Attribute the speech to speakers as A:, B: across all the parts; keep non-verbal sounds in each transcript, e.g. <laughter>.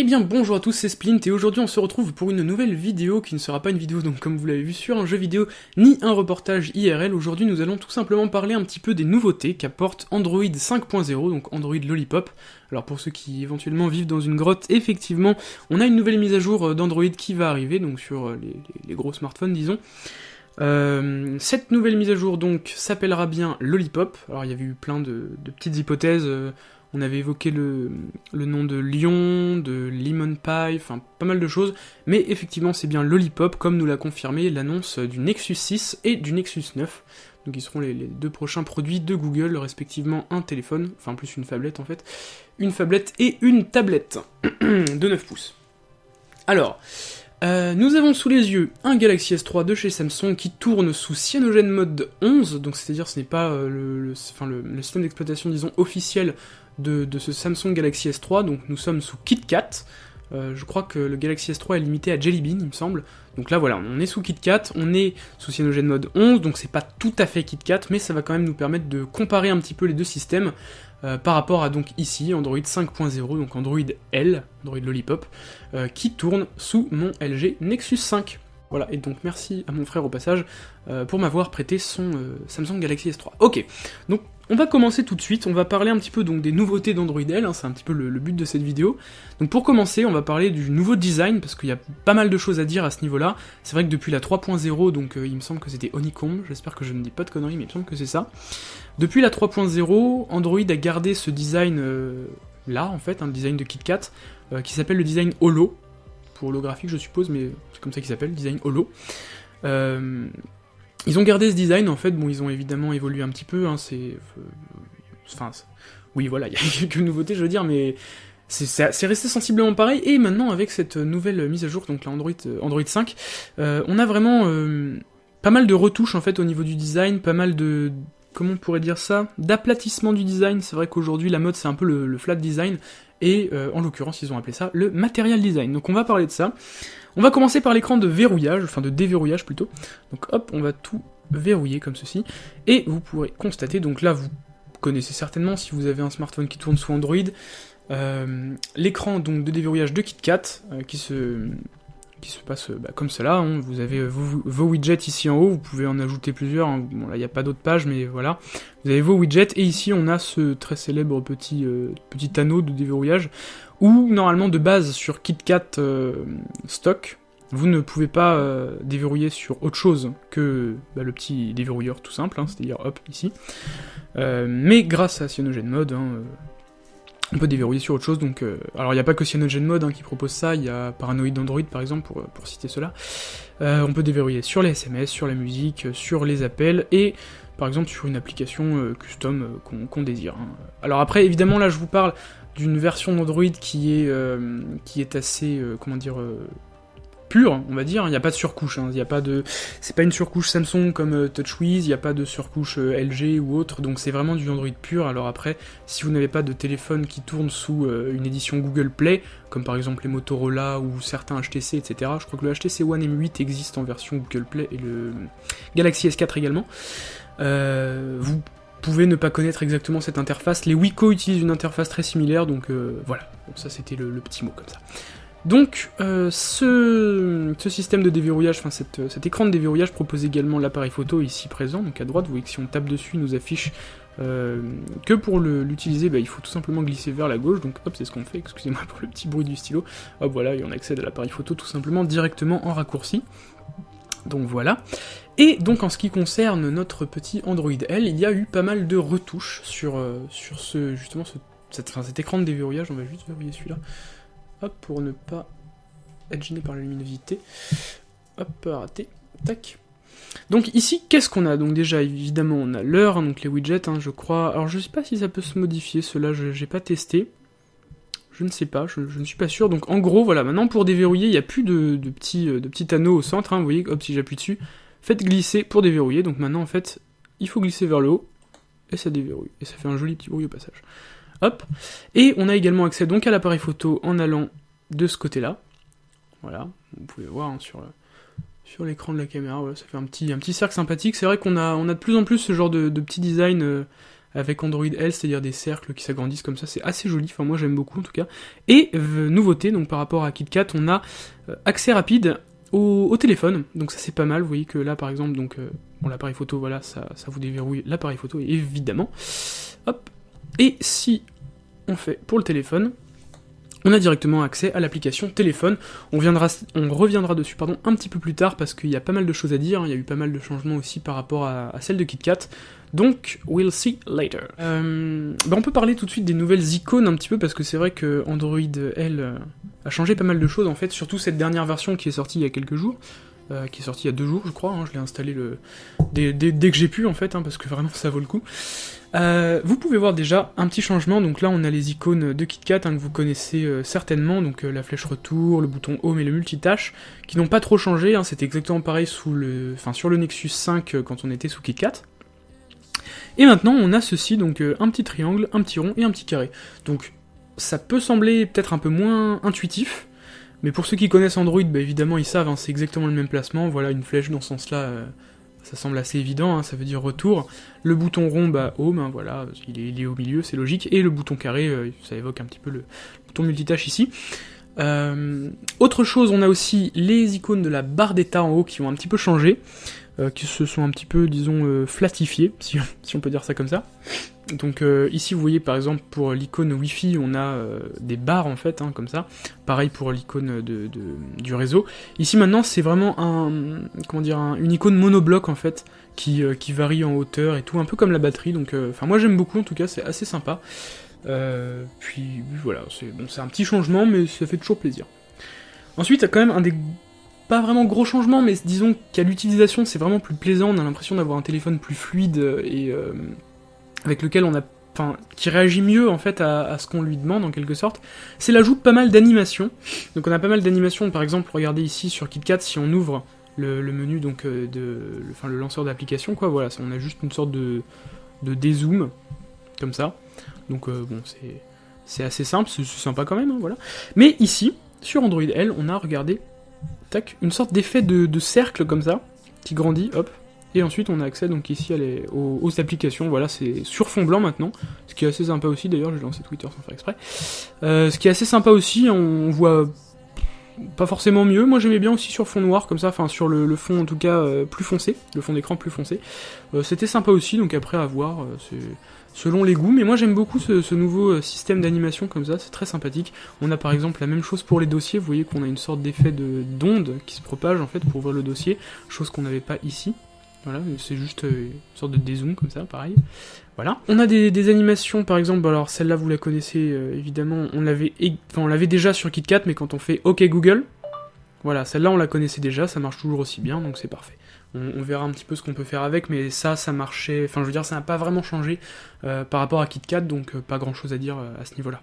A: Eh bien bonjour à tous, c'est Splint et aujourd'hui on se retrouve pour une nouvelle vidéo qui ne sera pas une vidéo donc comme vous l'avez vu sur un jeu vidéo ni un reportage IRL. Aujourd'hui nous allons tout simplement parler un petit peu des nouveautés qu'apporte Android 5.0, donc Android Lollipop. Alors pour ceux qui éventuellement vivent dans une grotte, effectivement on a une nouvelle mise à jour d'Android qui va arriver, donc sur les, gros smartphones disons. Euh, cette nouvelle mise à jour donc s'appellera bien Lollipop. Alors il y avait eu plein de, petites hypothèses. On avait évoqué le, nom de Lion, de Lemon Pie, enfin pas mal de choses, mais effectivement c'est bien Lollipop, comme nous l'a confirmé l'annonce du Nexus 6 et du Nexus 9, donc ils seront les, deux prochains produits de Google, respectivement un téléphone, enfin plus une tablette en fait, une tablette et une tablette <clears throat> de 9 pouces. Alors, euh, nous avons sous les yeux un Galaxy S3 de chez Samsung qui tourne sous Cyanogen Mode 11, donc c'est-à-dire ce n'est pas euh, le, le, système d'exploitation disons officiel de, ce Samsung Galaxy S3, donc nous sommes sous KitKat. Euh, je crois que le Galaxy S3 est limité à Jelly Bean, il me semble. Donc là voilà, on est sous KitKat, on est sous Cyanogen Mode 11, donc c'est pas tout à fait KitKat, mais ça va quand même nous permettre de comparer un petit peu les deux systèmes euh, par rapport à donc ici Android 5.0, donc Android L, Android Lollipop, euh, qui tourne sous mon LG Nexus 5. Voilà, et donc merci à mon frère au passage pour m'avoir prêté son Samsung Galaxy S3. Ok, donc on va commencer tout de suite, on va parler un petit peu donc des nouveautés d'Android L, hein, c'est un petit peu le, but de cette vidéo. Donc pour commencer, on va parler du nouveau design, parce qu'il y a pas mal de choses à dire à ce niveau-là. C'est vrai que depuis la 3.0, donc euh, il me semble que c'était Honeycomb, j'espère que je ne dis pas de conneries, mais il me semble que c'est ça. Depuis la 3.0, Android a gardé ce design euh, là, en fait, un design de KitKat, euh, qui s'appelle le design Holo, pour holographique je suppose, mais c'est comme ça qu'il s'appelle, design Holo. Ils ont gardé ce design, en fait, bon, ils ont évidemment évolué un petit peu, hein, c'est... Euh, enfin, oui, voilà, il y a <laughs> quelques nouveautés, je veux dire, mais c'est resté sensiblement pareil, et maintenant, avec cette nouvelle mise à jour, donc la Android, euh, Android 5, euh, on a vraiment pas mal de retouches, en fait, au niveau du design, pas mal de... Comment on pourrait dire ça D'aplatissement du design, c'est vrai qu'aujourd'hui, la mode, c'est un peu le, flat design, et en l'occurrence, ils ont appelé ça le material design. Donc on va parler de ça. On va commencer par l'écran de verrouillage, enfin de déverrouillage plutôt. Donc hop, on va tout verrouiller comme ceci. Et vous pourrez constater, donc là vous connaissez certainement si vous avez un smartphone qui tourne sous Android, euh, l'écran donc de déverrouillage de KitKat euh, qui se qui se passe bah, comme cela. Hein. Vous avez vos, widgets ici en haut, vous pouvez en ajouter plusieurs. Hein. Bon là il n'y a pas d'autres pages, mais voilà. Vous avez vos widgets et ici on a ce très célèbre euh, petit anneau de déverrouillage ou normalement de base sur KitKat euh, stock, vous ne pouvez pas euh, déverrouiller sur autre chose que bah, le petit déverrouilleur tout simple, hein, c'est-à-dire hop ici. Euh, mais grâce à CyanogenMod, hein, on peut déverrouiller sur autre chose, donc... alors il n'y a pas que CyanogenMod hein, qui propose ça, il y a Paranoid Android par exemple, pour, pour citer cela. on peut déverrouiller sur les SMS, sur la musique, sur les appels, et par exemple sur une application custom qu'on désire. Alors après, évidemment, là je vous parle d'une version d'Android qui est euh, qui est assez euh, comment dire euh, pure, on va dire. Il n'y a pas de surcouche. Hein. Il a pas de, c'est pas une surcouche Samsung comme TouchWiz. Il n'y a pas de surcouche LG ou autre. Donc c'est vraiment du Android pur. Alors après, si vous n'avez pas de téléphone qui tourne sous une édition Google Play, comme par exemple les Motorola ou certains HTC, etc. Je crois que le HTC One M8 existe en version Google Play et le Galaxy S4 également. vous pouvez ne pas connaître exactement cette interface. Les Wiko utilisent une interface très similaire, donc euh, voilà. Ça c'était le, petit mot comme ça. Donc, euh, ce, système de déverrouillage, enfin cet écran de déverrouillage propose également l'appareil photo ici présent, donc à droite, vous voyez que si on tape dessus, il nous affiche euh, que pour l'utiliser, bah, il faut tout simplement glisser vers la gauche, donc hop, c'est ce qu'on fait, excusez-moi pour le petit bruit du stylo, hop, voilà, et on accède à l'appareil photo tout simplement directement en raccourci. Donc voilà. Et donc en ce qui concerne notre petit Android L, il y a eu pas mal de retouches sur, euh, sur ce justement ce, cet écran de déverrouillage, on va juste verrouiller celui-là. Hop, pour ne pas être gêné par la luminosité. Hop, raté. Tac. Donc ici, qu'est-ce qu'on a? Donc déjà, évidemment, on a l'heure, donc les widgets, hein, je crois. Alors je sais pas si ça peut se modifier, cela je j'ai pas testé. Je ne sais pas, je, ne suis pas sûr. Donc en gros, voilà, maintenant pour déverrouiller, il n'y a plus de, petits, euh, de petits anneaux au centre. Hein, vous voyez, hop, si j'appuie dessus, faites glisser pour déverrouiller. Donc maintenant, en fait, il faut glisser vers le haut, et ça déverrouille. Et ça fait un joli petit bruit au passage. Hop. Et on a également accès donc à l'appareil photo en allant de ce côté-là. Voilà, vous pouvez voir hein, sur, sur l'écran de la caméra, ça fait un petit, un petit cercle sympathique. C'est vrai qu'on a, on a de plus en plus ce genre de, de petit design... Euh, avec Android L, c'est-à-dire des cercles qui s'agrandissent comme ça, c'est assez joli, enfin moi j'aime beaucoup en tout cas. Et nouveauté, donc par rapport à KitKat, on a accès rapide au, téléphone, donc ça c'est pas mal, vous voyez que là par exemple, donc bon l'appareil photo, voilà, ça, ça vous déverrouille l'appareil photo évidemment. Hop. Et si on fait pour le téléphone, on a directement accès à l'application téléphone. On, viendra, on reviendra dessus pardon, un petit peu plus tard parce qu'il y a pas mal de choses à dire, il y a eu pas mal de changements aussi par rapport à, celle de KitKat. Donc, we'll see later. Euh, bah, on peut parler tout de suite des nouvelles icônes un petit peu parce que c'est vrai que Android L euh, a changé pas mal de choses en fait, surtout cette dernière version qui est sortie il y a quelques jours. Euh, qui est sorti il y a deux jours, je crois. Hein, je l'ai installé le... Dès, que j'ai pu, en fait, hein, parce que vraiment ça vaut le coup. Euh, vous pouvez voir déjà un petit changement. Donc là, on a les icônes de KitKat hein, que vous connaissez euh, certainement. Donc la flèche retour, le bouton Home et le multitâche, qui n'ont pas trop changé. C'était exactement pareil sous le... enfin, sur le Nexus 5 quand on était sous KitKat. Et maintenant, on a ceci, donc un petit triangle, un petit rond et un petit carré. Donc ça peut sembler peut-être un peu moins intuitif, mais pour ceux qui connaissent Android, bah évidemment ils savent, hein, c'est exactement le même placement, voilà une flèche dans ce sens-là, euh, ça semble assez évident, hein, ça veut dire retour. Le bouton rond, bah home, hein, voilà, il est, au milieu, c'est logique, et le bouton carré, euh, ça évoque un petit peu le bouton multitâche ici. Euh, autre chose, on a aussi les icônes de la barre d'état en haut qui ont un petit peu changé, qui se sont un petit peu, disons, flatifiées, <laughs> si on peut dire ça comme ça. Donc euh, ici vous voyez par exemple pour l'icône Wi-Fi on a euh, des barres en fait hein, comme ça. Pareil pour l'icône du réseau. Ici maintenant c'est vraiment un une icône monobloc en fait qui, euh, qui, varie en hauteur et tout un peu comme la batterie. Donc enfin moi j'aime beaucoup en tout cas c'est assez sympa. puis voilà c'est un petit changement mais ça fait toujours plaisir. Ensuite il y a quand même un des pas vraiment gros changements mais disons qu'à l'utilisation c'est vraiment plus plaisant. On a l'impression d'avoir un téléphone plus fluide et avec lequel on a Enfin, qui réagit mieux en fait à, ce qu'on lui demande en quelque sorte, c'est l'ajout de pas mal d'animations. Donc on a pas mal d'animations, par exemple, regardez ici sur KitKat, si on ouvre le, menu donc euh, de, le, lanceur d'application, quoi, voilà, on a juste une sorte de, dézoom, comme ça. Donc euh, bon, c'est assez simple, c'est sympa quand même, hein, voilà. Mais ici, sur Android L, on a, regardé, tac, une sorte d'effet de, de cercle comme ça, qui grandit, hop, et ensuite on a accès donc ici aux, applications, voilà c'est sur fond blanc maintenant, ce qui est assez sympa aussi d'ailleurs, j'ai lancé Twitter sans faire exprès. Euh, ce qui est assez sympa aussi, on voit pas forcément mieux, moi j'aimais bien aussi sur fond noir comme ça, enfin sur le, fond en tout cas euh, plus foncé, le fond d'écran plus foncé. Euh, c'était sympa aussi, donc après à voir, selon les goûts, mais moi j'aime beaucoup ce, nouveau système d'animation comme ça, c'est très sympathique. On a par exemple la même chose pour les dossiers, vous voyez qu'on a une sorte d'effet d'onde qui se propage en fait pour ouvrir le dossier, chose qu'on n'avait pas ici. Voilà, c'est juste euh, une sorte de dézoom comme ça, pareil. Voilà. On a des, animations, par exemple, alors celle-là vous la connaissez euh, évidemment, on l'avait on l'avait déjà sur KitKat, mais quand on fait OK Google, voilà, celle-là on la connaissait déjà, ça marche toujours aussi bien, donc c'est parfait. On, verra un petit peu ce qu'on peut faire avec, mais ça, ça marchait, enfin je veux dire, ça n'a pas vraiment changé euh, par rapport à KitKat, donc pas grand-chose à dire à ce niveau-là.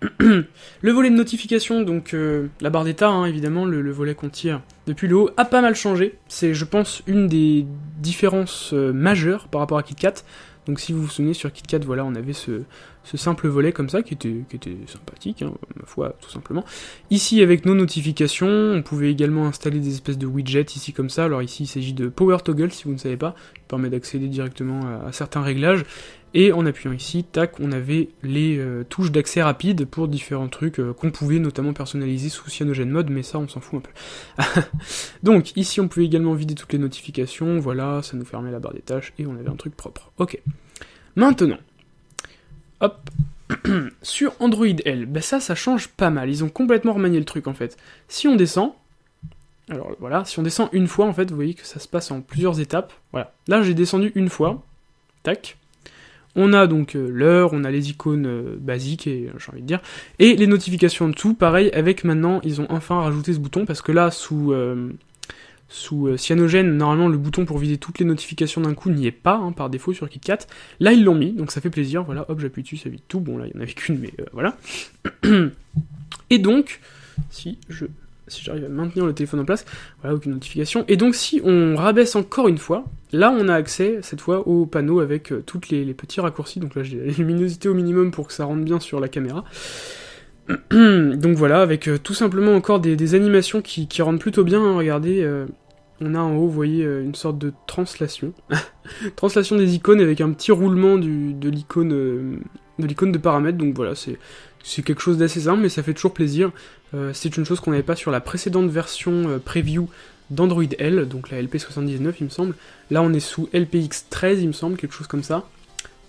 A: <clears throat> le volet de notification, donc euh, la barre d'état, hein, évidemment, le, volet qu'on tire depuis le haut, a pas mal changé. C'est, je pense, une des différences euh, majeures par rapport à KitKat. Donc si vous vous souvenez, sur KitKat, voilà, on avait ce, simple volet comme ça, qui était, sympathique, hein, ma foi, tout simplement. Ici, avec nos notifications, on pouvait également installer des espèces de widgets, ici comme ça. Alors ici, il s'agit de Power Toggle, si vous ne savez pas, qui permet d'accéder directement à certains réglages. Et en appuyant ici, tac, on avait les euh, touches d'accès rapide pour différents trucs euh, qu'on pouvait notamment personnaliser sous Cyanogen Mode, mais ça on s'en fout un peu. <laughs> Donc ici on pouvait également vider toutes les notifications, voilà, ça nous fermait la barre des tâches et on avait un truc propre. Ok. Maintenant, hop, <clears throat> sur Android L, ben ça, ça change pas mal. Ils ont complètement remanié le truc en fait. Si on descend, alors voilà, si on descend une fois en fait, vous voyez que ça se passe en plusieurs étapes. Voilà, là j'ai descendu une fois, tac. On a donc euh, l'heure, on a les icônes euh, basiques, et j'ai envie de dire, et les notifications en dessous, pareil, avec maintenant, ils ont enfin rajouté ce bouton, parce que là, sous, euh, sous Cyanogen, normalement, le bouton pour vider toutes les notifications d'un coup n'y est pas, hein, par défaut sur KitKat. Là, ils l'ont mis, donc ça fait plaisir, voilà, hop, j'appuie dessus, ça vide tout, bon, là, il n'y en avait qu'une, mais voilà. <clears throat> Et donc, si je si j'arrive à maintenir le téléphone en place, voilà, aucune notification. Et donc si on rabaisse encore une fois, là on a accès cette fois au panneau avec euh, toutes les, petits raccourcis, donc là j'ai la luminosité au minimum pour que ça rentre bien sur la caméra. <clears throat> donc voilà, avec euh, tout simplement encore des, animations qui, rendent plutôt bien, hein, regardez, euh, on a en haut, vous voyez, une sorte de translation. <laughs> translation des icônes avec un petit roulement de l'icône de l'icône de paramètres. Donc voilà, c'est quelque chose d'assez simple, mais ça fait toujours plaisir. C'est une chose qu'on n'avait pas sur la précédente version preview d'Android L, donc la LP79 il me semble. Là on est sous LPX13 il me semble, quelque chose comme ça.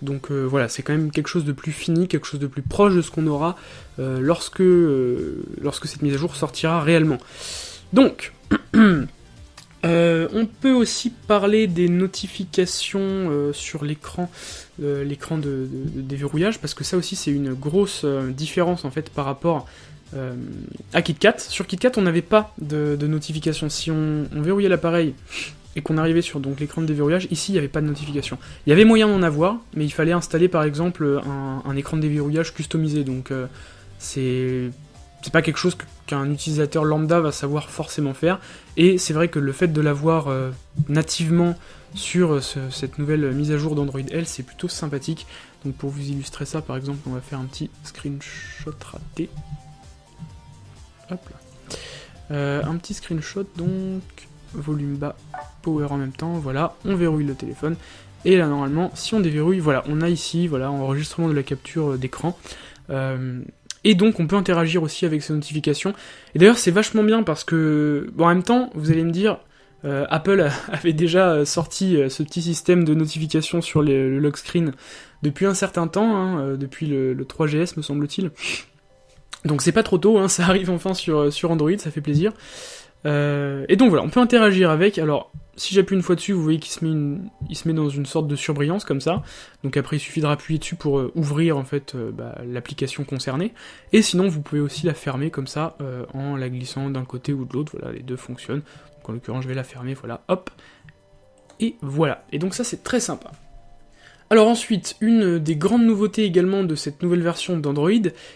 A: Donc euh, voilà, c'est quand même quelque chose de plus fini, quelque chose de plus proche de ce qu'on aura euh, lorsque, euh, lorsque cette mise à jour sortira réellement. Donc, <clears throat> on peut aussi parler des notifications sur l'écran, l'écran de, déverrouillage, parce que ça aussi c'est une grosse différence en fait par rapport à KitKat. Sur KitKat, on n'avait pas de, notification. Si on, verrouillait l'appareil et qu'on arrivait sur l'écran de déverrouillage, ici il n'y avait pas de notification. Il y avait moyen d'en avoir, mais il fallait installer par exemple un, écran de déverrouillage customisé, donc euh, c'est pas quelque chose qu'un utilisateur lambda va savoir forcément faire, et c'est vrai que le fait de l'avoir euh, nativement sur euh, cette nouvelle mise à jour d'Android L, c'est plutôt sympathique. Donc pour vous illustrer ça, par exemple, on va faire un petit screenshot raté. Là. un petit screenshot donc volume bas, power en même temps, voilà, on verrouille le téléphone, et là normalement, si on déverrouille, voilà, on a ici, voilà, enregistrement de la capture euh, d'écran, euh, et donc on peut interagir aussi avec ces notifications, et d'ailleurs c'est vachement bien parce que, bon, en même temps, vous allez me dire, euh, Apple <laughs> avait déjà sorti ce petit système de notification sur le lock screen depuis un certain temps, hein, depuis le, 3GS me semble-t-il, donc c'est pas trop tôt, hein, <laughs> ça arrive enfin sur, sur Android, ça fait plaisir. Euh, et donc voilà, on peut interagir avec. Alors, si j'appuie une fois dessus, vous voyez qu'il se, met met dans une sorte de surbrillance comme ça. Donc après, il suffit de rappuyer dessus pour euh, ouvrir en fait euh, bah, l'application concernée. Et sinon, vous pouvez aussi la fermer comme ça en la glissant d'un côté ou de l'autre. Voilà, les deux fonctionnent. Donc en l'occurrence, je vais la fermer. Voilà, hop. Et voilà. Et donc ça, c'est très sympa. Alors ensuite, une des grandes nouveautés également de cette nouvelle version d'Android,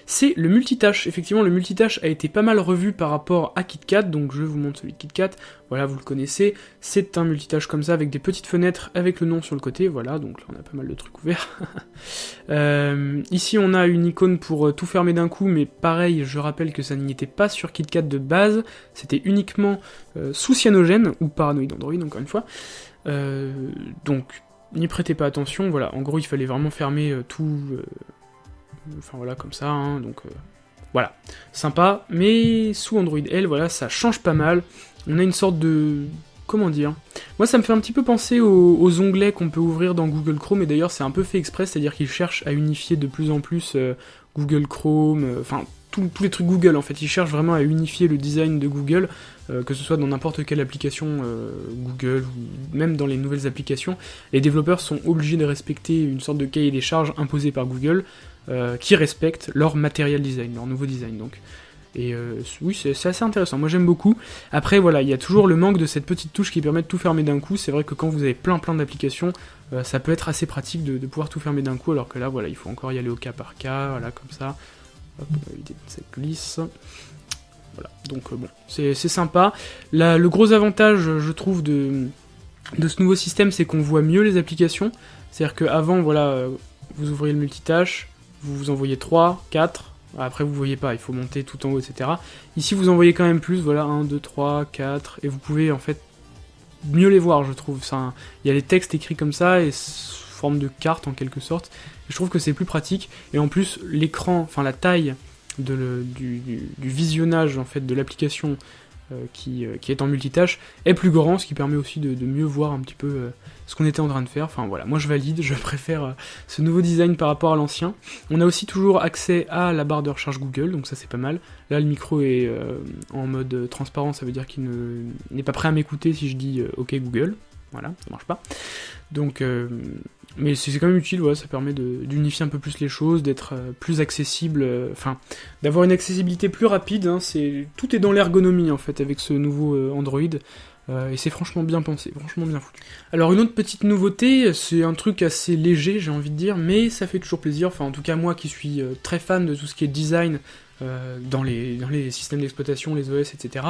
A: c'est le multitâche. Effectivement, le multitâche a été pas mal revu par rapport à KitKat, donc je vous montre celui de KitKat, voilà, vous le connaissez, c'est un multitâche comme ça, avec des petites fenêtres avec le nom sur le côté, voilà, donc là on a pas mal de trucs ouverts. <laughs> Euh, ici on a une icône pour euh, tout fermer d'un coup, mais pareil, je rappelle que ça n'y était pas sur KitKat de base, c'était uniquement euh, sous cyanogène, ou paranoïde Android encore une fois. donc n'y prêtez pas attention, voilà, en gros il fallait vraiment fermer euh, tout, euh, enfin voilà, comme ça, hein, donc euh, voilà, sympa, mais sous Android L, voilà, ça change pas mal, on a une sorte de, comment dire, moi ça me fait un petit peu penser aux, onglets qu'on peut ouvrir dans Google Chrome, et d'ailleurs c'est un peu fait exprès, c'est-à-dire qu'ils cherchent à unifier de plus en plus Google Chrome, enfin tous les trucs Google en fait, ils cherchent vraiment à unifier le design de Google, euh, que ce soit dans n'importe quelle application euh, Google ou même dans les nouvelles applications. Les développeurs sont obligés de respecter une sorte de cahier des charges imposé par Google euh, qui respecte leur matériel design, leur nouveau design donc. Et oui, c'est assez intéressant. Moi, j'aime beaucoup. Après, voilà, il y a toujours le manque de cette petite touche qui permet de tout fermer d'un coup. C'est vrai que quand vous avez plein plein d'applications, ça peut être assez pratique de, de pouvoir tout fermer d'un coup, alors que là, voilà, il faut encore y aller au cas par cas, voilà, comme ça. Hop, ça glisse. Voilà, donc euh, bon, c'est sympa. le gros avantage, je trouve, de, de ce nouveau système, c'est qu'on voit mieux les applications. C'est-à-dire qu'avant, voilà, euh, vous ouvrez le multitâche, vous vous envoyez 3, 4, après vous voyez pas, il faut monter tout en haut, etc. Ici, vous envoyez quand même plus, voilà, 1, 2, 3, 4, et vous pouvez en fait mieux les voir, je trouve. Il y a les textes écrits comme ça, et sous forme de carte en quelque sorte. Je trouve que c'est plus pratique, et en plus, l'écran, enfin la taille du, visionnage en fait de l'application euh, qui, euh, qui, est en multitâche est plus grand, ce qui permet aussi de, mieux voir un petit peu euh, ce qu'on était en train de faire. Enfin voilà, moi je valide, je <laughs> préfère ce nouveau design par rapport à l'ancien. On a aussi toujours accès à la barre de recherche Google, donc ça c'est pas mal. Là le micro est en mode transparent, ça veut dire qu'il n'est pas prêt à m'écouter si je dis OK Google. Voilà, ça marche pas. Donc, mais c'est quand même utile, ça permet d'unifier un peu plus les choses, d'être euh, plus accessible, euh, enfin, d'avoir une accessibilité plus rapide. Hein, tout est dans l'ergonomie en fait avec ce nouveau euh, Android. et c'est franchement bien pensé, franchement bien foutu. Alors une autre petite nouveauté, c'est un truc assez léger, j'ai envie de dire, mais ça fait toujours plaisir. Enfin, en tout cas moi qui suis très fan de tout ce qui est design dans les, dans les systèmes d'exploitation, les OS, etc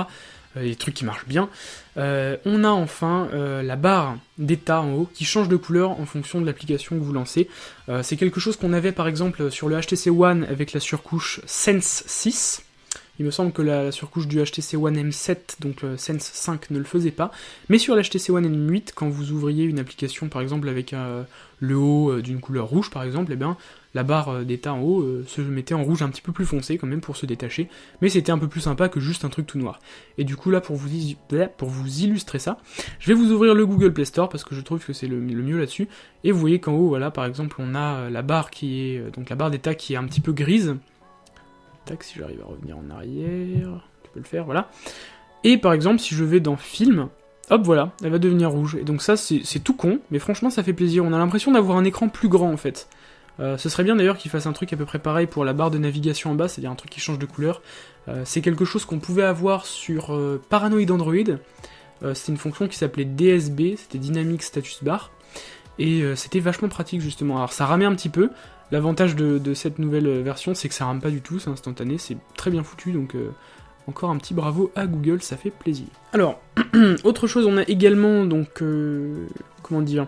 A: euh, trucs qui marchent bien. Euh, on a enfin euh, la barre d'état en haut qui change de couleur en fonction de l'application que vous lancez. c'est quelque chose qu'on avait par exemple sur le HTC One avec la surcouche Sense 6, Il me semble que la, surcouche du HTC One M7, donc Sense 5, ne le faisait pas. Mais sur l'HTC One M8, quand vous ouvriez une application, par exemple avec le haut d'une couleur rouge, par exemple, eh bien, la barre euh, d'état en haut euh, se mettait en rouge un petit peu plus foncé quand même pour se détacher, mais c'était un peu plus sympa que juste un truc tout noir. Et du coup là pour vous, illustrer ça, je vais vous ouvrir le Google Play Store parce que je trouve que c'est le, mieux là-dessus, et vous voyez qu'en haut voilà par exemple on a euh, la barre qui est donc la barre d'état qui est un petit peu grise. Tac si j'arrive à revenir en arrière, tu peux le faire voilà. Et par exemple si je vais dans film, Hop, voilà, elle va devenir rouge. Et donc ça, c'est tout con, mais franchement, ça fait plaisir. On a l'impression d'avoir un écran plus grand, en fait. Euh, ce serait bien d'ailleurs qu'il fasse un truc à peu près pareil pour la barre de navigation en bas, c'est-à-dire un truc qui change de couleur. Euh, c'est quelque chose qu'on pouvait avoir sur euh, Paranoid Android. c'était une fonction qui s'appelait DSB, c'était Dynamic Status Bar. Et c'était vachement pratique justement. Alors ça ramait un petit peu. L'avantage de, cette nouvelle version, c'est que ça rame pas du tout, c'est instantané, c'est très bien foutu, donc encore un petit bravo à Google, ça fait plaisir. Alors, <clears throat> autre chose, on a également donc comment dire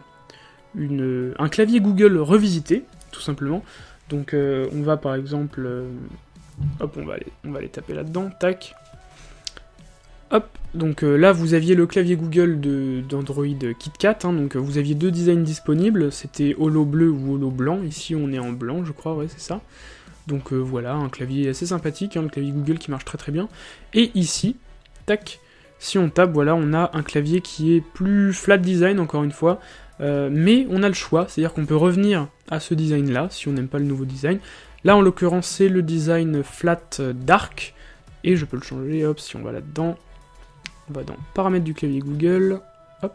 A: un clavier Google revisité tout simplement. Donc euh, on va par exemple... Euh, hop, on va aller, on va aller taper là-dedans, tac. Hop, donc euh, là vous aviez le clavier Google d'Android KitKat, hein, donc vous aviez deux designs disponibles, c'était holo bleu ou holo blanc, ici on est en blanc je crois, ouais c'est ça. Donc voilà, un clavier assez sympathique, hein, le clavier Google qui marche très très bien. Et ici, tac, si on tape, voilà, on a un clavier qui est plus flat design encore une fois, euh, mais on a le choix, c'est-à-dire qu'on peut revenir à ce design-là, si on n'aime pas le nouveau design. Là, en l'occurrence, c'est le design flat dark, et je peux le changer, hop, si on va là-dedans, on va dans paramètres du clavier Google, hop,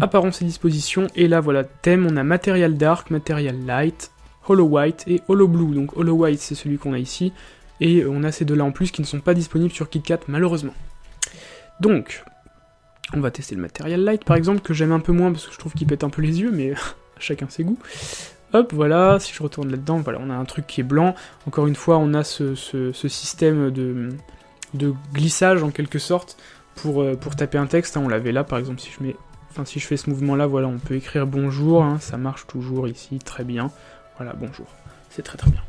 A: apparence et disposition, et là, voilà, thème, on a Material Dark, Material Light, Hollow White et Hollow Blue. Donc Hollow White, c'est celui qu'on a ici, et on a ces deux-là en plus qui ne sont pas disponibles sur KitKat, malheureusement. Donc, on va tester le Material Light par exemple, que j'aime un peu moins parce que je trouve qu'il pète un peu les yeux, mais <laughs> chacun ses goûts. Hop, voilà, si je retourne là-dedans, voilà, on a un truc qui est blanc. Encore une fois, on a ce, système de, glissage en quelque sorte pour, euh, taper un texte. Hein. On l'avait là, par exemple, si je mets, enfin si je fais ce mouvement-là, voilà, on peut écrire bonjour. Hein. ça marche toujours ici, très bien. Voilà, bonjour, c'est très très bien.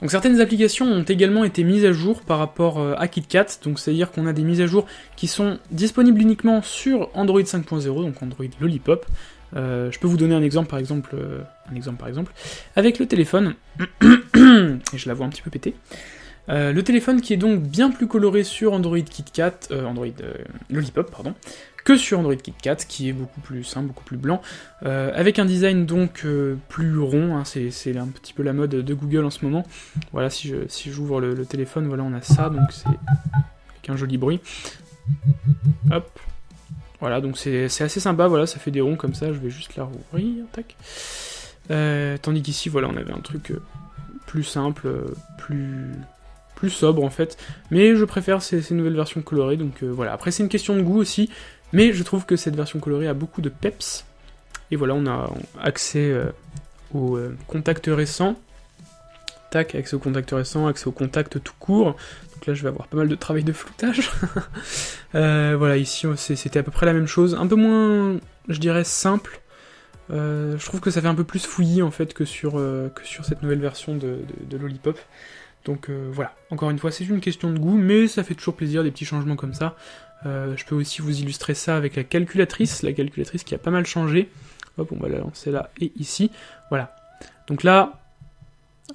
A: Donc certaines applications ont également été mises à jour par rapport euh, à KitKat, donc c'est-à-dire qu'on a des mises à jour qui sont disponibles uniquement sur Android 5.0, donc Android Lollipop. Euh, je peux vous donner un exemple par exemple, euh, par exemple, avec le téléphone, <coughs> et je la vois un petit peu péter. le téléphone qui est donc bien plus coloré sur Android KitKat, Android Lollipop, pardon, que sur Android KitKat, qui est beaucoup plus simple, beaucoup plus blanc, euh, avec un design donc euh, plus rond, hein, c'est un petit peu la mode de Google en ce moment. Voilà, si j'ouvre le, téléphone, voilà, on a ça, donc c'est avec un joli bruit. Hop. Voilà, donc c'est assez sympa, voilà, ça fait des ronds comme ça, je vais juste la rouvrir, tac. Euh, tandis qu'ici, voilà, on avait un truc plus simple, plus plus sobre en fait, mais je préfère ces nouvelles versions colorées, donc voilà. Après c'est une question de goût aussi, mais je trouve que cette version colorée a beaucoup de peps. Et voilà, on a accès euh, au euh, contact récent. Tac, accès au contact récent, accès au contact tout court. Donc là, je vais avoir pas mal de travail de floutage. <laughs> Euh, voilà, ici, c'était à peu près la même chose. Un peu moins, je dirais, simple. je trouve que ça fait un peu plus fouillis, en fait, que sur, que sur cette nouvelle version de, de Lollipop. Donc voilà, encore une fois, c'est une question de goût, mais ça fait toujours plaisir, des petits changements comme ça. Euh, je peux aussi vous illustrer ça avec la calculatrice, la calculatrice qui a pas mal changé. Hop, on va la lancer là et ici. Voilà. Donc là,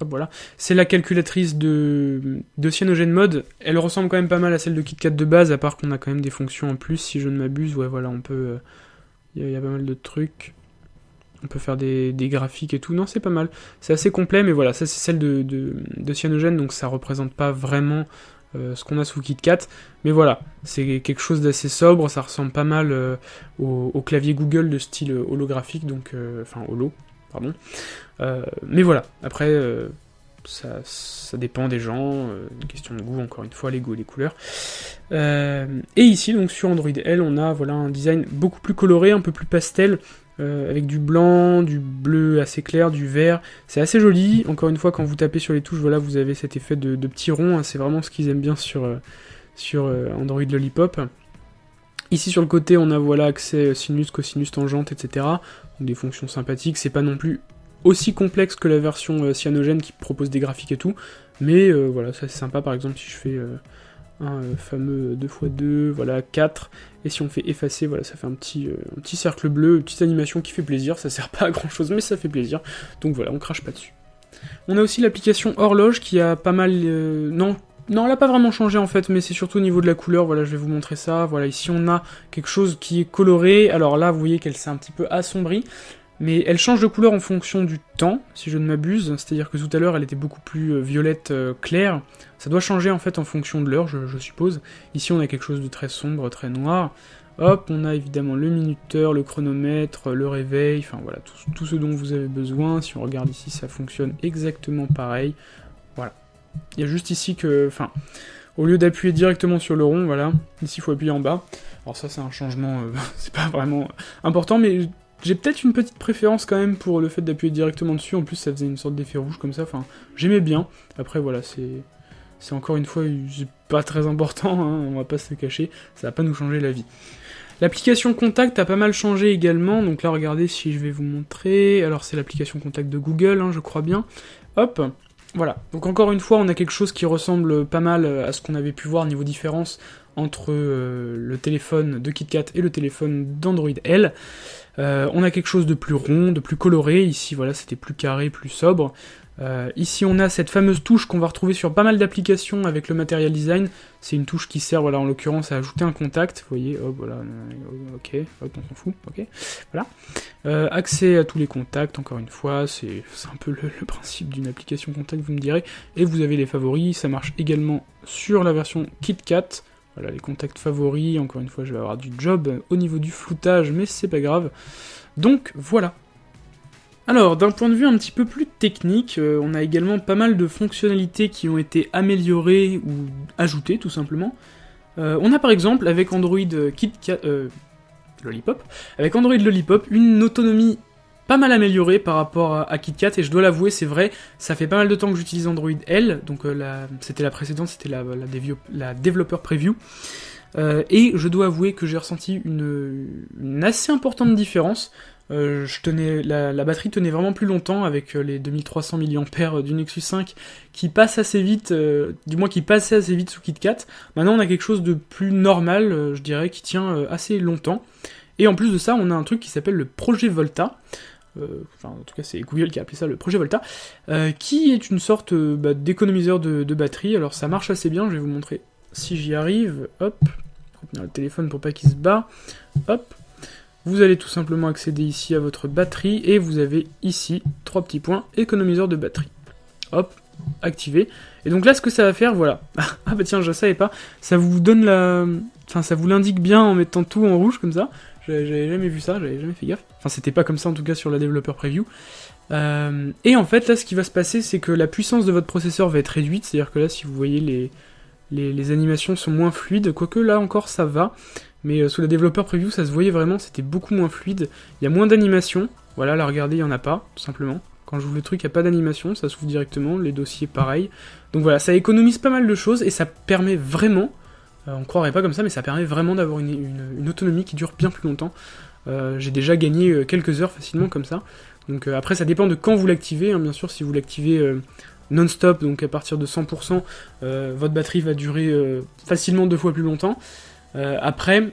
A: hop, voilà. C'est la calculatrice de, de CyanogenMod. Elle ressemble quand même pas mal à celle de KitKat de base, à part qu'on a quand même des fonctions en plus, si je ne m'abuse. Ouais, voilà, on peut... Il euh, y, a pas mal de trucs. On peut faire des, graphiques et tout. Non, c'est pas mal. C'est assez complet, mais voilà, ça c'est celle de, de, de Cyanogen, donc ça représente pas vraiment euh, ce qu'on a sous KitKat. Mais voilà, c'est quelque chose d'assez sobre, ça ressemble pas mal euh, au, clavier Google de style holographique, donc euh, enfin holo, pardon. mais voilà, après ça, ça, dépend des gens, une question de goût, encore une fois, les goûts et les couleurs. et ici, donc sur Android L, on a voilà un design beaucoup plus coloré, un peu plus pastel, euh, avec du blanc, du bleu assez clair, du vert. C'est assez joli. Encore une fois, quand vous tapez sur les touches, voilà, vous avez cet effet de, petits ronds. Hein. C'est vraiment ce qu'ils aiment bien sur, euh, sur euh, Android Lollipop. Ici sur le côté, on a voilà accès sinus, cosinus, tangente, etc. Donc des fonctions sympathiques. C'est pas non plus aussi complexe que la version cyanogène qui propose des graphiques et tout. Mais voilà, ça c'est sympa par exemple si je fais un fameux 2x2, voilà 4, et si on fait effacer, voilà, ça fait un petit, un petit cercle bleu, une petite animation qui fait plaisir, ça sert <laughs> pas à grand chose, mais ça fait plaisir, donc voilà, on crache pas dessus. On a aussi l'application horloge qui a pas mal... non, non, elle n'a pas vraiment changé en fait, mais c'est surtout au niveau de la couleur, voilà, je vais vous montrer ça. Voilà, ici on a quelque chose qui est coloré, alors là, vous voyez qu'elle s'est un petit peu assombrie, mais elle change de couleur en fonction du temps, si je ne m'abuse, c'est-à-dire que tout à l'heure elle était beaucoup plus euh, violette euh, claire, ça doit changer en fait en fonction de l'heure, je, suppose. Ici on a quelque chose de très sombre, très noir. Hop, on a évidemment le minuteur, le chronomètre, le réveil, enfin voilà, tout, ce dont vous avez besoin. Si on regarde ici, ça fonctionne exactement pareil. Voilà. Il y a juste ici que, enfin, au lieu d'appuyer directement sur le rond, voilà, ici il faut appuyer en bas. Alors ça c'est un changement, euh, <laughs> c'est pas vraiment important, mais j'ai peut-être une petite préférence quand même pour le fait d'appuyer directement dessus, en plus ça faisait une sorte d'effet rouge comme ça, enfin, j'aimais bien. Après voilà, c'est... Encore une fois pas très important, hein, on va pas se cacher, ça va pas nous changer la vie. L'application Contact a pas mal changé également, donc là regardez si je vais vous montrer, alors c'est l'application Contact de Google, hein, je crois bien. Hop, voilà, donc encore une fois, on a quelque chose qui ressemble pas mal à ce qu'on avait pu voir niveau différence entre euh, le téléphone de KitKat et le téléphone d'Android L. Euh, on a quelque chose de plus rond, de plus coloré, ici voilà c'était plus carré, plus sobre. Euh, ici on a cette fameuse touche qu'on va retrouver sur pas mal d'applications avec le Material Design. C'est une touche qui sert, voilà, en l'occurrence à ajouter un contact. Vous voyez, hop, voilà, ok, hop, on s'en fout, ok, voilà. Euh, accès à tous les contacts, encore une fois, c'est un peu le, principe d'une application contact, vous me direz. Et vous avez les favoris, ça marche également sur la version KitKat. Voilà, les contacts favoris, encore une fois, je vais avoir du job au niveau du floutage, mais c'est pas grave. Donc, voilà. Alors, d'un point de vue un petit peu plus technique, euh, on a également pas mal de fonctionnalités qui ont été améliorées ou ajoutées, tout simplement. Euh, on a par exemple, avec Android. Euh, Lollipop, avec Android Lollipop, une autonomie pas mal améliorée par rapport à, KitKat, et je dois l'avouer, c'est vrai, ça fait pas mal de temps que j'utilise Android L, donc c'était la précédente, c'était la, Developer Preview, et je dois avouer que j'ai ressenti une, assez importante différence. Euh, je tenais, la, batterie tenait vraiment plus longtemps avec euh, les 2300 mAh du Nexus 5 qui passe assez vite, euh, du moins qui passait assez vite sous KitKat. Maintenant on a quelque chose de plus normal, je dirais, qui tient assez longtemps. Et en plus de ça, on a un truc qui s'appelle le projet Volta. enfin, en tout cas, c'est Google qui a appelé ça le projet Volta, qui est une sorte bah, d'économiseur de, de, batterie. Alors ça marche assez bien, je vais vous montrer si j'y arrive. Hop, le téléphone pour pas qu'il se bat. Hop, vous allez tout simplement accéder ici à votre batterie et vous avez ici trois petits points économiseur de batterie. Hop, activé. Et donc là, ce que ça va faire, voilà. <laughs> ah bah tiens, je savais pas. Ça vous donne la... Enfin, ça vous l'indique bien en mettant tout en rouge comme ça. J'avais jamais vu ça, j'avais jamais fait gaffe. Enfin, c'était pas comme ça en tout cas sur la Developer Preview. Euh, et en fait, là, ce qui va se passer, c'est que la puissance de votre processeur va être réduite. C'est-à-dire que là, si vous voyez les, animations sont moins fluides, quoique là encore ça va mais euh, sous la développeur preview ça se voyait vraiment, c'était beaucoup moins fluide, il y a moins d'animation, voilà là regardez il y en a pas, tout simplement, quand j'ouvre le truc il n'y a pas d'animation, ça s'ouvre directement, les dossiers pareil, donc voilà, ça économise pas mal de choses et ça permet vraiment, euh, on croirait pas comme ça, mais ça permet vraiment d'avoir une, autonomie qui dure bien plus longtemps, euh, j'ai déjà gagné quelques heures facilement comme ça, donc après ça dépend de quand vous l'activez, hein, bien sûr si vous l'activez non-stop, donc à partir de 100%, votre batterie va durer facilement deux fois plus longtemps, euh, après,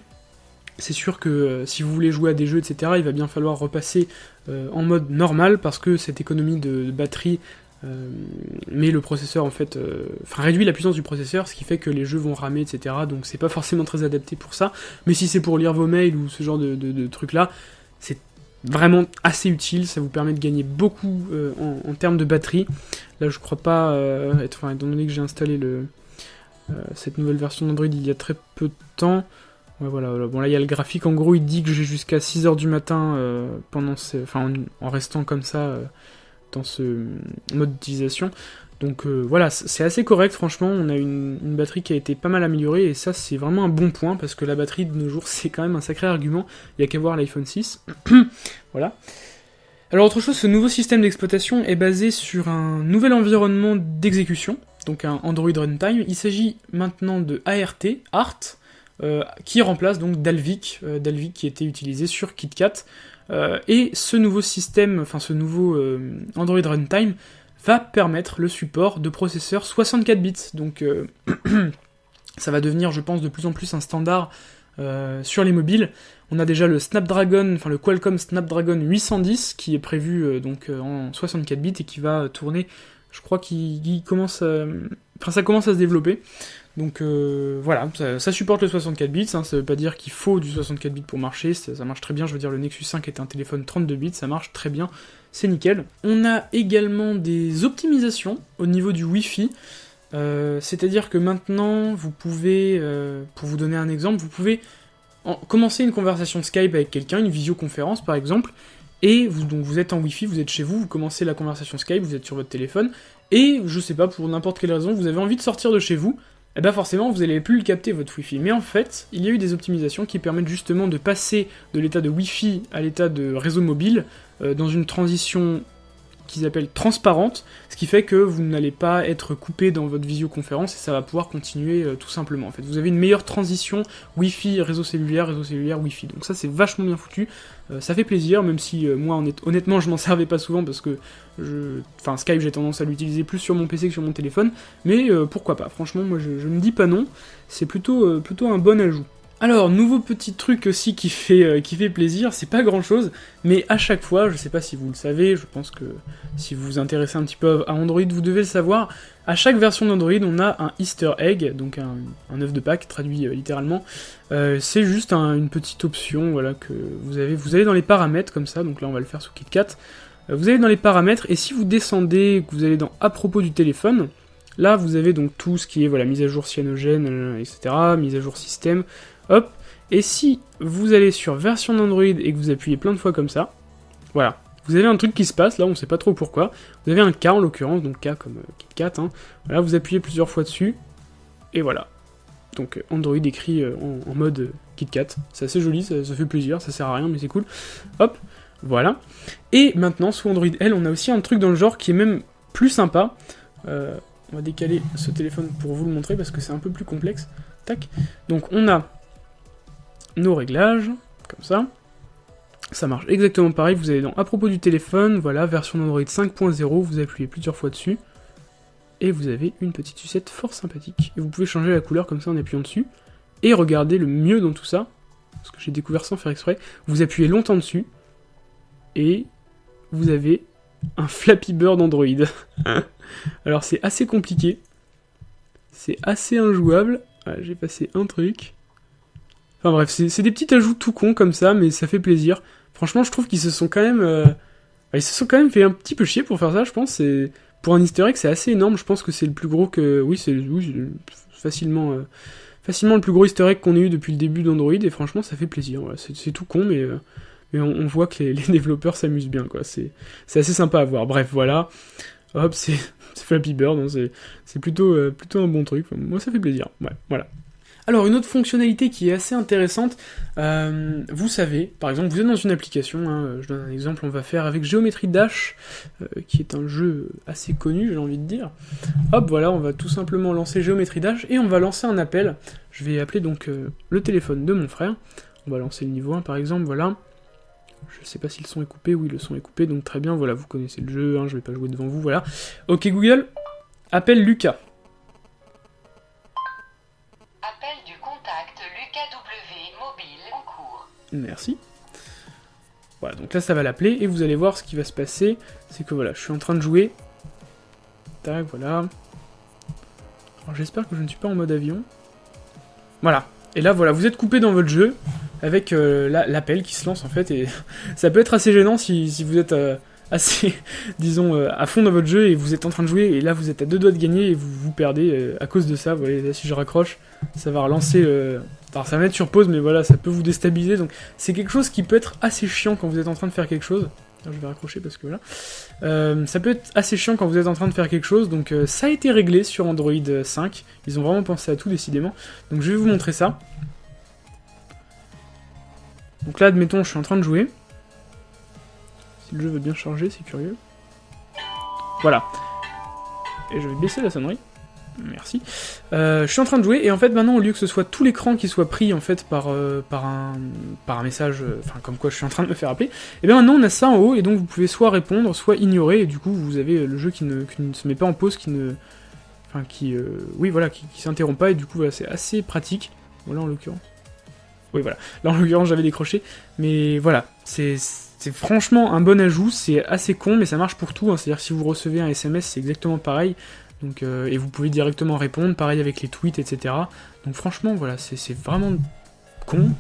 A: c'est sûr que euh, si vous voulez jouer à des jeux, etc., il va bien falloir repasser euh, en mode normal parce que cette économie de, batterie met le processeur en fait, enfin réduit la puissance du processeur, ce qui fait que les jeux vont ramer, etc. Donc c'est pas forcément très adapté pour ça. Mais si c'est pour lire vos mails ou ce genre de, trucs là, c'est vraiment assez utile. Ça vous permet de gagner beaucoup en, termes de batterie. Là, je crois pas être, enfin, étant donné que j'ai installé le, cette nouvelle version d'Android il y a très peu de temps. voilà, Bon, là, il y a le graphique. En gros, il dit que j'ai jusqu'à 6h du matin euh, pendant en, restant comme ça euh, dans ce mode d'utilisation. Donc voilà, c'est assez correct, franchement. On a une, batterie qui a été pas mal améliorée et ça, c'est vraiment un bon point parce que la batterie de nos jours, <laughs> c'est quand même un sacré argument. Il y a qu'à voir l'iPhone 6. <clears throat> voilà. Alors, autre chose, ce nouveau système d'exploitation est basé sur un nouvel environnement d'exécution donc un Android Runtime. Il s'agit maintenant de ART, ART, euh, qui remplace donc Dalvik, euh, Dalvik qui était utilisé sur KitKat. Euh, et ce nouveau système, enfin ce nouveau Android Runtime, va permettre le support de processeurs 64 bits. Donc <clears throat> ça va devenir, je pense, de plus en plus un standard sur les mobiles. On a déjà le Snapdragon, enfin le Qualcomm Snapdragon 810 qui est prévu donc en 64 bits et qui va tourner, je crois qu'il commence, enfin ça commence à se développer. Donc voilà, ça, supporte le 64 bits, hein, ça veut pas dire qu'il faut du 64 bits pour marcher, ça, marche très bien, je veux dire le Nexus 5 est un téléphone 32 bits, ça marche très bien c'est nickel. On a également des optimisations au niveau du Wi-Fi. Euh, c'est-à-dire que maintenant, vous pouvez, euh, pour vous donner un exemple, vous pouvez commencer une conversation Skype avec quelqu'un, une visioconférence par exemple, et vous, donc vous êtes en Wi-Fi, vous êtes chez vous, vous commencez la conversation Skype, vous êtes sur votre téléphone, et je sais pas, pour n'importe quelle raison, vous avez envie de sortir de chez vous, et eh bien forcément vous n'allez plus le capter votre Wi-Fi. Mais en fait, il y a eu des optimisations qui permettent justement de passer de l'état de Wi-Fi à l'état de réseau mobile euh, dans une transition qu'ils appellent transparente, ce qui fait que vous n'allez pas être coupé dans votre visioconférence et ça va pouvoir continuer euh, tout simplement. En fait, vous avez une meilleure transition Wi-Fi, réseau cellulaire, réseau cellulaire, Wi-Fi. Donc ça, c'est vachement bien foutu. Euh, ça fait plaisir, même si moi, honnêtement, je m'en servais pas souvent parce que, je... enfin, Skype, j'ai tendance à l'utiliser plus sur mon PC que sur mon téléphone. Mais pourquoi pas Franchement, moi, je ne dis pas non. C'est plutôt, plutôt un bon ajout. Alors, nouveau petit truc aussi qui fait, euh, qui fait plaisir, c'est pas grand chose, mais à chaque fois, je sais pas si vous le savez, je pense que si vous vous intéressez un petit peu à Android, vous devez le savoir, à chaque version d'Android, on a un Easter egg, donc un, œuf de Pâques, traduit euh, littéralement. Euh, c'est juste une petite option, voilà, que vous avez, vous allez dans les paramètres comme ça, donc là on va le faire sous KitKat. vous allez dans les paramètres, et si vous descendez, que vous allez dans à propos du téléphone, Là, vous avez donc tout ce qui est voilà, mise à jour cyanogène, etc., mise à jour système, Hop. Et si vous allez sur version d'Android et que vous appuyez plein de fois comme ça, voilà. Vous avez un truc qui se passe, là on sait pas trop pourquoi. Vous avez un K en l'occurrence, donc K comme euh, KitKat. Hein. Voilà, vous appuyez plusieurs fois dessus, et voilà. Donc euh, Android écrit euh, en, mode KitKat. C'est assez joli, ça, fait plaisir, ça sert à rien, mais c'est cool. Hop, voilà. Et maintenant, sous Android L, on a aussi un truc dans le genre qui est même plus sympa. on va décaler ce téléphone pour vous le montrer parce que c'est un peu plus complexe. Tac. Donc on a nos réglages, comme ça. Ça marche exactement pareil, vous allez dans à propos du téléphone, voilà, version d'Android 5.0, vous appuyez plusieurs fois dessus, et vous avez une petite sucette fort sympathique. Et vous pouvez changer la couleur comme ça en appuyant dessus, et regardez le mieux dans tout ça, parce que j'ai découvert sans faire exprès, vous appuyez longtemps dessus, et vous avez un Flappy Bird Android. <laughs> Alors c'est assez compliqué, c'est assez injouable, j'ai passé un truc, Enfin bref, c'est des petits ajouts tout cons comme ça, mais ça fait plaisir. Franchement, je trouve qu'ils se sont quand même... Euh, ils se sont quand même fait un petit peu chier pour faire ça, je pense. Pour un easter egg, c'est assez énorme. Je pense que c'est le plus gros que... Oui, c'est facilement... Euh, facilement le plus gros easter egg qu'on ait eu depuis le début d'Android, et franchement, ça fait plaisir. C'est tout con, mais... Euh, on, voit que <laughs> les, développeurs s'amusent bien, quoi. C'est assez sympa à voir. Bref, voilà. Hop, c'est <laughs> Flappy Bird, hein, c'est plutôt, un bon truc. moi, ça fait plaisir. Voilà. Alors une autre fonctionnalité qui est assez intéressante, euh, vous savez, par exemple, vous êtes dans une application, hein, je donne un exemple, on va faire avec Geometry Dash, euh, qui est un jeu assez connu, j'ai envie de dire. Hop, voilà, on va tout simplement lancer Geometry Dash et on va lancer un appel. Je vais appeler donc euh, le téléphone de mon frère. On va lancer le niveau 1 par exemple, voilà. Je sais pas si le son est coupé, oui le son est coupé, donc très bien, voilà, vous connaissez le jeu, hein, je vais pas jouer devant vous, voilà. Ok Google, appelle Lucas. Merci. Voilà, donc là ça va l'appeler, et vous allez voir ce qui va se passer, c'est que voilà, je suis en train de jouer. Tac, voilà. Alors j'espère que je ne suis pas en mode avion. Voilà. Et là voilà, vous êtes coupé dans votre jeu, avec euh, l'appel qui se lance en fait, et <laughs> ça peut être assez gênant si, vous êtes euh, assez, <laughs> disons, euh, à fond dans votre jeu, et vous êtes en train de jouer, et là vous êtes à deux doigts de gagner, et vous vous perdez à cause de ça. Vous voyez, là si je raccroche, ça va relancer alors ça va mettre sur pause, mais voilà, ça peut vous déstabiliser. Donc c'est quelque chose qui peut être assez chiant quand vous êtes en train de faire quelque chose. je vais raccrocher parce que voilà. Euh, ça peut être assez chiant quand vous êtes en train de faire quelque chose. Donc euh, ça a été réglé sur Android 5. Ils ont vraiment pensé à tout décidément. Donc je vais vous montrer ça. Donc là, admettons, je suis en train de jouer. Si le jeu veut bien charger, c'est curieux. Voilà. Et je vais baisser la sonnerie. Merci. Euh, je suis en train de jouer, et en fait, maintenant, au lieu que ce soit tout l'écran qui soit pris, en fait, par, euh, un, message, euh, enfin, comme quoi je suis en train de me faire appeler, et bien maintenant, on a ça en haut, et donc vous pouvez soit répondre, soit ignorer, et du coup, vous avez le jeu qui ne, se met pas en pause, qui ne... Enfin, qui... oui, voilà, qui, qui s'interrompt pas, et du coup, c'est assez pratique. Voilà, en l'occurrence. Oui, voilà. Là, en l'occurrence, j'avais décroché, mais voilà, c'est... C'est franchement un bon ajout, c'est assez con, mais ça marche pour tout. Hein. C'est-à-dire si vous recevez un SMS, c'est exactement pareil. Euh, et vous pouvez directement répondre, pareil avec les tweets, etc. Donc franchement, voilà, c'est vraiment con.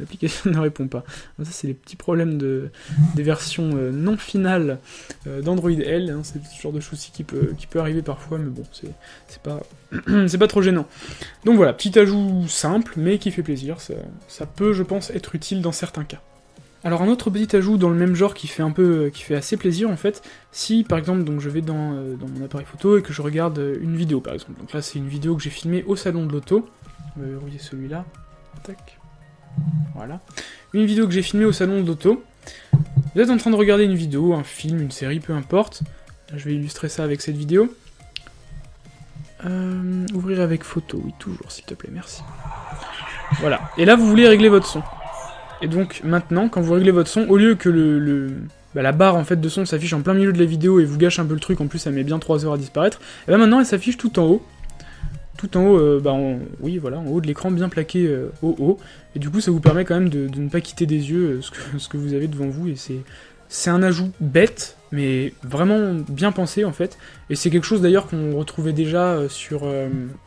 A: L'application <laughs> ne répond pas. Ça, c'est les petits problèmes de, des versions euh, non finales euh, d'Android L. Hein. c'est ce genre de souci qui peut, qui peut arriver parfois, mais bon, c'est pas, <clears throat> c'est pas trop gênant. Donc voilà, petit ajout simple, mais qui fait plaisir. ça peut, je pense, être utile dans certains cas. Alors un autre petit ajout dans le même genre qui fait un peu, qui fait assez plaisir en fait, si par exemple donc je vais dans, euh, mon appareil photo et que je regarde euh, une vidéo par exemple, donc là c'est une vidéo que j'ai filmée au salon de l'auto, on va verrouiller celui-là, tac, voilà, une vidéo que j'ai filmée au salon de l'auto, vous êtes en train de regarder une vidéo, un film, une série, peu importe, je vais illustrer ça avec cette vidéo, euh, ouvrir avec photo, oui toujours s'il te plaît, merci, voilà, et là vous voulez régler votre son, et donc maintenant, quand vous réglez votre son, au lieu que le, bah, la barre en fait de son s'affiche en plein milieu de la vidéo et vous gâche un peu le truc, en plus ça met bien 3 heures à disparaître, et bien maintenant elle s'affiche tout en haut. Tout en haut, euh, bah oui voilà, en haut de l'écran bien plaqué euh, au haut, et du coup ça vous permet quand même de, ne pas quitter des yeux euh, ce, que, <laughs> vous avez devant vous, et c'est un ajout bête, mais vraiment bien pensé en fait, et c'est quelque chose d'ailleurs qu'on retrouvait déjà sur,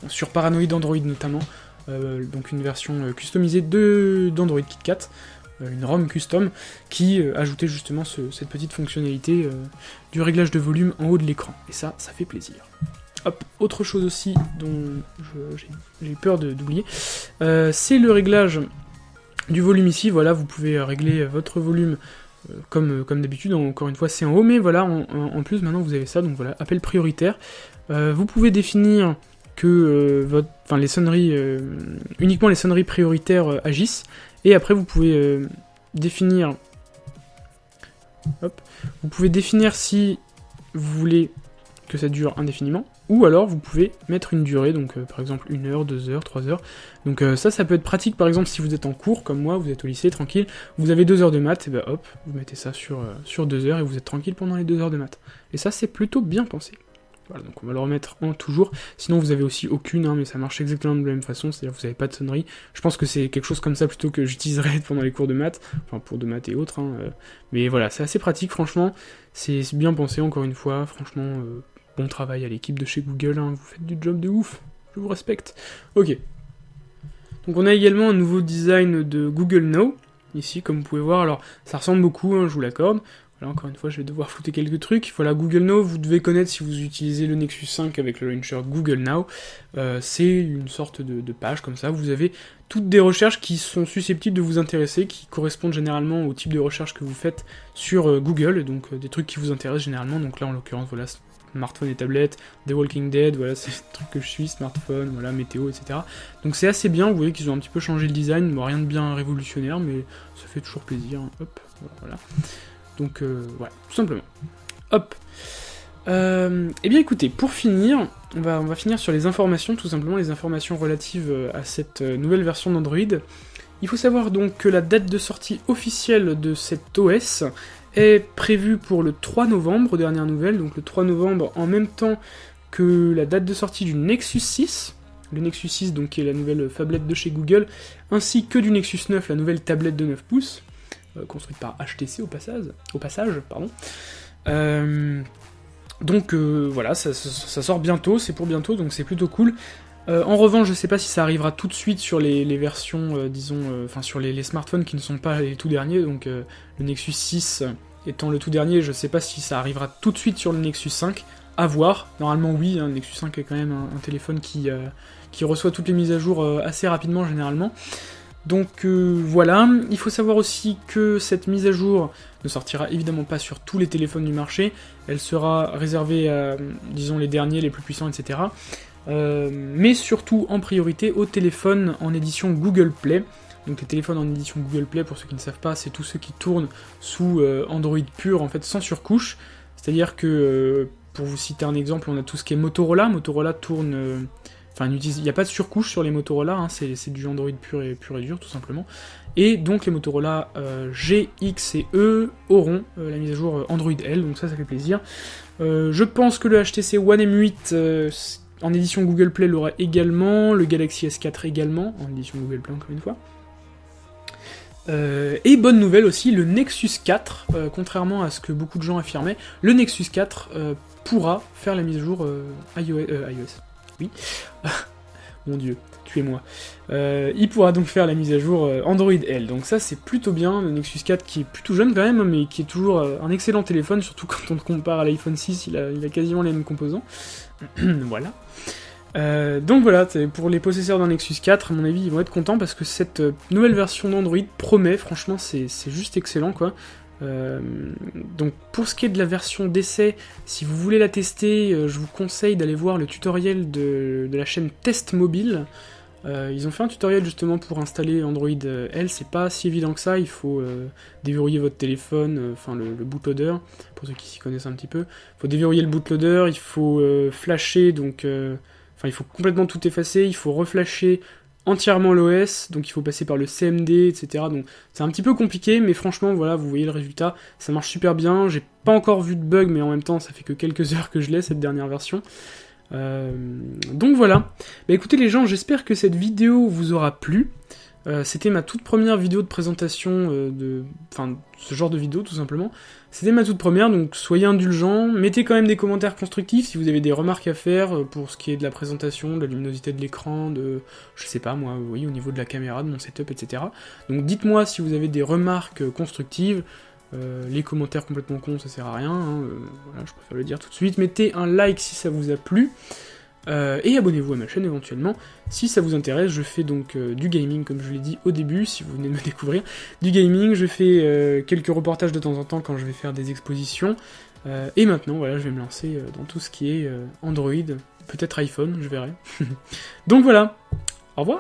A: sur Paranoid Android notamment, donc une version euh, customisée d'Android KitKat, euh, une ROM custom, qui ajoutait justement cette petite fonctionnalité du réglage de volume en haut de l'écran. Et ça, ça fait plaisir. Hop, autre chose aussi dont j'ai peur d'oublier, c'est le réglage du volume ici. Voilà, vous pouvez régler votre volume comme, comme d'habitude, encore une fois c'est en haut, mais voilà, en, plus maintenant vous avez ça, donc voilà, appel prioritaire. vous pouvez définir que euh, votre, enfin, les sonneries, euh, uniquement les sonneries prioritaires euh, agissent, et après vous pouvez définir, vous pouvez définir si vous voulez que ça dure indéfiniment, ou alors vous pouvez mettre une durée, donc par exemple une heure, deux heures, trois heures. Donc ça, ça peut être pratique par exemple si vous êtes en cours, comme moi, vous êtes au lycée, tranquille, vous avez deux heures de maths, et ben hop, vous mettez ça sur, sur deux heures et vous êtes tranquille pendant les deux heures de maths. Et ça, c'est plutôt bien pensé. Voilà, donc on va le remettre en toujours. Sinon, vous avez aussi aucune, hein, mais ça marche exactement de la même façon, c'est-à-dire vous n'avez pas de sonnerie. Je pense que c'est quelque chose comme ça plutôt que j'utiliserais <laughs> pendant les cours de maths, enfin pour de maths et autres. Hein, euh. mais voilà, c'est assez pratique, franchement. C'est bien pensé, encore une fois. Franchement, euh, bon travail à l'équipe de chez Google, hein. vous faites du job de ouf. Je vous respecte. Ok. Donc on a également un nouveau design de Google Now, ici, comme vous pouvez voir. Alors, ça ressemble beaucoup, je vous l'accorde. Là encore une fois, je vais devoir foutre quelques trucs. Voilà, Google Now, vous devez connaître si vous utilisez le Nexus 5 avec le launcher Google Now. Euh, c'est une sorte de, page comme ça. Vous avez toutes des recherches qui sont susceptibles de vous intéresser, qui correspondent généralement au type de recherche que vous faites sur euh, Google, donc euh, des trucs qui vous intéressent généralement. Donc là, en l'occurrence, voilà, smartphone et tablette, The Walking Dead, voilà, <laughs> c'est le truc que je suis, smartphone, voilà, météo, etc. Donc c'est assez bien, vous voyez qu'ils ont un petit peu changé le design, rien de bien révolutionnaire, mais ça fait toujours plaisir. Hop, voilà. Donc euh, voilà, tout simplement. Hop. Euh, eh bien écoutez, pour finir, on va, finir sur les informations, tout simplement les informations relatives euh, à cette nouvelle version d'Android. Il faut savoir donc que la date de sortie officielle de cet OS est prévue pour le 3 novembre, dernière nouvelle, donc le 3 novembre en même temps que la date de sortie du Nexus 6, le Nexus 6 donc qui est la nouvelle tablette de chez Google, ainsi que du Nexus 9, la nouvelle tablette de 9 pouces. Euh, construite par HTC au passage. Au passage. Euh, donc euh, voilà, ça, sort bientôt, c'est pour bientôt, donc c'est plutôt cool. en revanche, je sais pas si ça arrivera tout de suite sur les, versions, disons, enfin sur les, smartphones qui ne sont pas les tout derniers, donc le Nexus 6 étant le tout dernier, je sais pas si ça arrivera tout de suite sur le Nexus 5, à voir. Normalement oui, hein, le Nexus 5 est quand même un, téléphone qui reçoit toutes les mises à jour assez rapidement généralement. Donc euh, voilà, il faut savoir aussi que cette mise à jour ne sortira évidemment pas sur tous les téléphones du marché, elle sera réservée à, disons, les derniers, les plus puissants, etc. Euh, mais surtout en priorité aux téléphones en édition Google Play. Donc les téléphones en édition Google Play, pour ceux qui ne savent pas, c'est tous ceux qui tournent sous euh, Android pur, en fait, sans surcouche. C'est-à-dire que pour vous citer un exemple, on a tout ce qui est Motorola. Motorola tourne... Enfin, il n'y a pas de surcouche sur les Motorola, hein, c'est du Android pur et, pur et dur, tout simplement. Et donc les Motorola G, X et E auront la mise à jour Android L, donc ça, ça fait plaisir. je pense que le HTC One M8 en édition Google Play l'aura également, le Galaxy S4 également, en édition Google Play encore une fois. Euh, et bonne nouvelle aussi, le Nexus 4, euh, contrairement à ce que beaucoup de gens affirmaient, le Nexus 4 euh, pourra faire la mise à jour iOS. Oui. <laughs> Mon dieu, tuez-moi. il pourra donc faire la mise à jour Android L. Donc ça c'est plutôt bien, le Nexus 4 qui est plutôt jeune quand même, mais qui est toujours un excellent téléphone, surtout <laughs> quand on le compare à l'iPhone 6, il a, quasiment les mêmes composants. <clears throat> voilà. Euh, donc voilà, pour les possesseurs d'un Nexus 4, à mon avis, ils vont être contents parce que cette euh, nouvelle version d'Android promet, franchement, c'est juste excellent, quoi. Euh, donc pour ce qui est de la version d'essai, si vous voulez la tester, je vous conseille d'aller voir le tutoriel de, la chaîne Test Mobile. ils ont fait un tutoriel justement pour installer Android L, c'est pas si évident que ça, il faut déverrouiller votre téléphone, enfin le, le, bootloader, pour ceux qui s'y connaissent un petit peu. Il faut déverrouiller le bootloader, il faut flasher, donc Enfin, il faut complètement tout effacer, il faut reflasher entièrement l'OS, donc il faut passer par le CMD, etc. Donc c'est un petit peu compliqué, mais franchement, voilà, vous voyez le résultat, ça marche super bien. J'ai pas encore vu de bug, mais en même temps, ça fait que quelques <laughs> heures que je l'ai, cette dernière version. Euh, donc voilà. Bah écoutez les gens, j'espère que cette vidéo vous aura plu. Euh, c'était ma toute première vidéo de présentation euh, de... Enfin, ce genre de vidéo, tout simplement. C'était ma toute première, donc soyez indulgents, mettez quand même des commentaires constructifs si vous avez des remarques à faire euh, pour ce qui est de la présentation, de la luminosité de l'écran, de... je sais pas moi, vous voyez, au niveau de la caméra, de mon setup, etc. Donc dites-moi si vous avez des remarques constructives, les commentaires complètement cons, ça sert à rien, hein, voilà, je préfère le dire tout de suite. Mettez un like si ça vous a plu. Euh, et abonnez-vous à ma chaîne éventuellement si ça vous intéresse. Je fais donc euh, du gaming, comme je l'ai dit au début, si vous venez de me <laughs> découvrir. Du gaming, je fais euh, quelques reportages de temps en temps quand je vais faire des expositions. et maintenant, voilà, je vais me lancer dans tout ce qui est Android, peut-être iPhone, je verrai. <laughs> donc voilà, au revoir